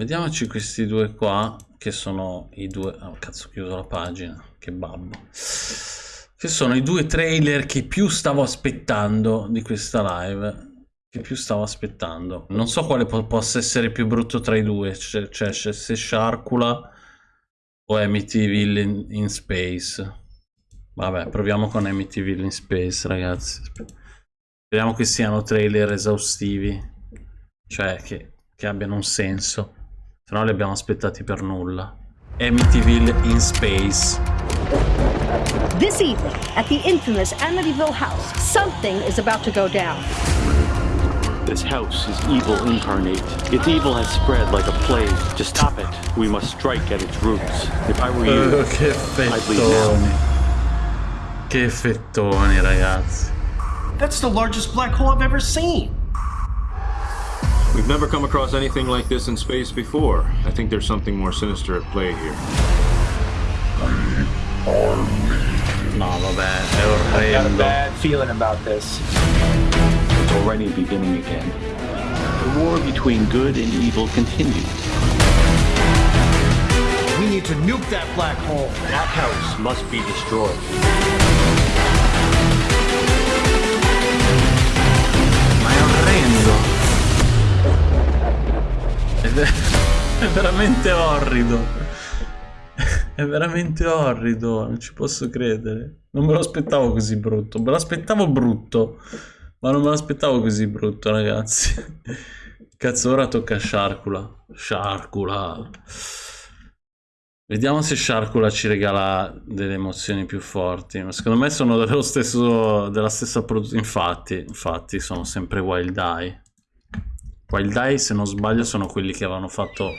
vediamoci questi due qua, che sono i due... Oh, cazzo, ho chiuso la pagina, che babbo. Che sono i due trailer che più stavo aspettando di questa live. Che più stavo aspettando. Non so quale po possa essere più brutto tra i due, cioè, cioè se Sharkula o Amityville in, in Space. Vabbè, proviamo con Amityville in Space, ragazzi. Speriamo che siano trailer esaustivi. Cioè, che, che abbiano un senso. Se no li abbiamo aspettati per nulla. Amityville in Space. This evening, at the infamous Amityville house, something is about to go down. This house is evil incarnate. Its evil has spread like a plague. To stop it, we must strike at its roots. If I were you, Oh, che fettoni. Che fettoni, ragazzi. That's the largest black hole I've ever seen. We've never come across anything like this in space before. I think there's something more sinister at play here. No, vabbè, è Got a bad feeling about this. It's already beginning again. The war between good and evil continues. We need to nuke that black hole. That house must be destroyed. Veramente orrido. È veramente orrido, non ci posso credere. Non me lo aspettavo così brutto. Me l'aspettavo brutto, ma non me l'aspettavo così brutto, ragazzi. Cazzo, ora tocca a Sharkula. Sharkula. Vediamo se Sharkula ci regala delle emozioni più forti. Ma secondo me sono dello stesso, della stessa produzione. Infatti, infatti, sono sempre Wild Eye. Wild Eye, se non sbaglio, sono quelli che avevano fatto.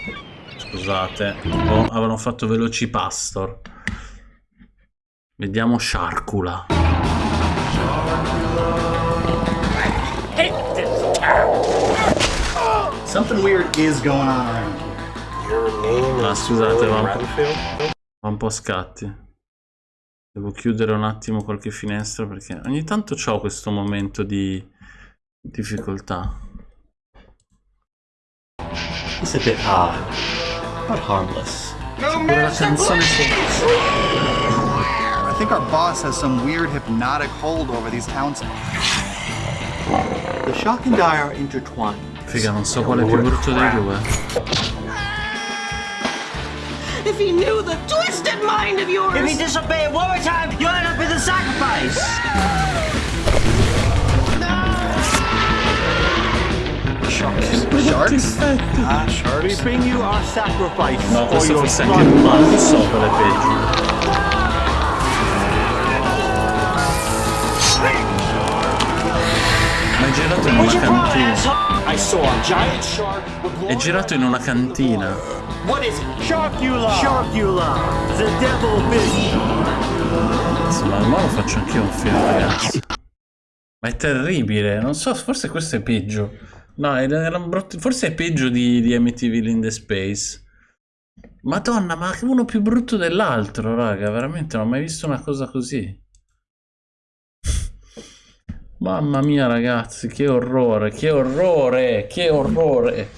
Scusate, oh, avevano fatto Veloci Pastor. Vediamo Sharkula. Something weird is going on around here. Ah, scusate, va un, po', va un po' a scatti. Devo chiudere un attimo qualche finestra perché ogni tanto ho questo momento di difficoltà. It's a bit odd, but harmless. Pure la. I think our boss has some weird hypnotic hold over these towns. The shock and die are intertwined. Figa, non so quale è più brutto dei due. If he knew the twisted mind of yours! If he disobey it one more time, you'll end up with a sacrifice. Sharks? Ah, sharks. We bring you our sacrifice No, for questo your forse anche ma non so quale è peggio. Ma è girato in una cantina. I saw a giant shark with È girato in una cantina. What is it? Sharkula! Sharkula! The devil fish! Insomma, ma lo faccio anch'io un film, ragazzi. Ma è terribile. Non so, forse questo è peggio. No, era un brutto- forse è peggio di, di Amityville in the Space. Madonna, ma uno più brutto dell'altro, raga. Veramente non ho mai visto una cosa così. Mamma mia, ragazzi, che orrore, che orrore, che orrore.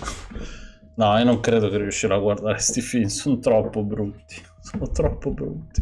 No, io non credo che riuscirò a guardare questi film, sono troppo brutti. Sono troppo brutti.